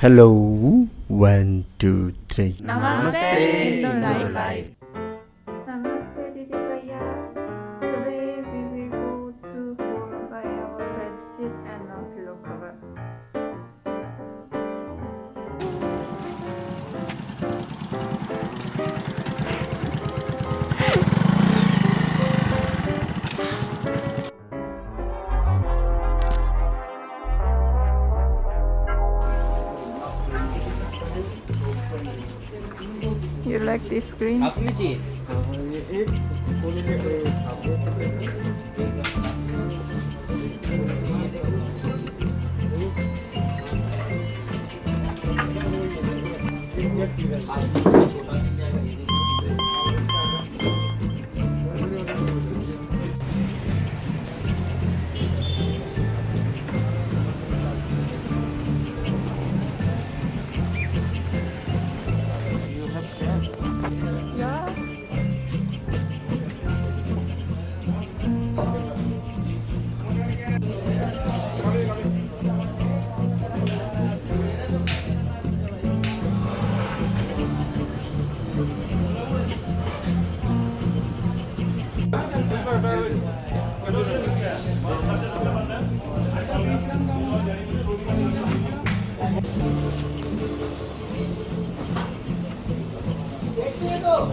Hello, one, two, three. Namaste, Indo Life. You like this green?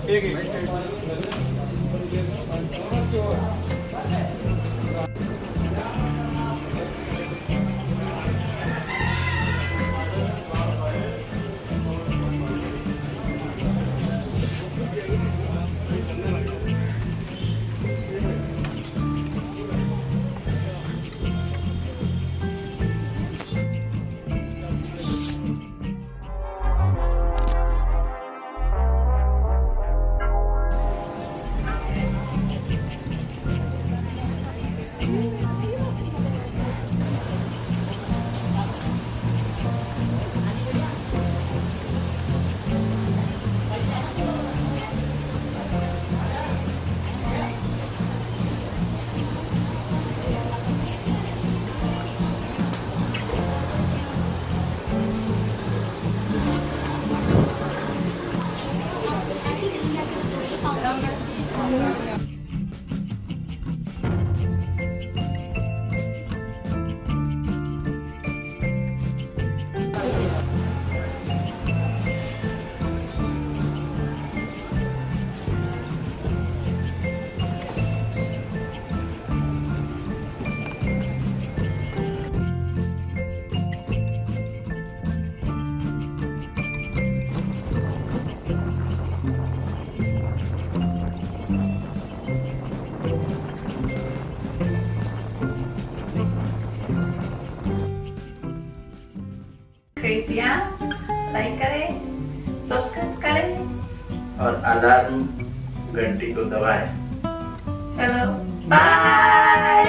여기. Thank you. कृपया like करें subscribe करें। और alarm घंटी को दबाएँ। चलो बाय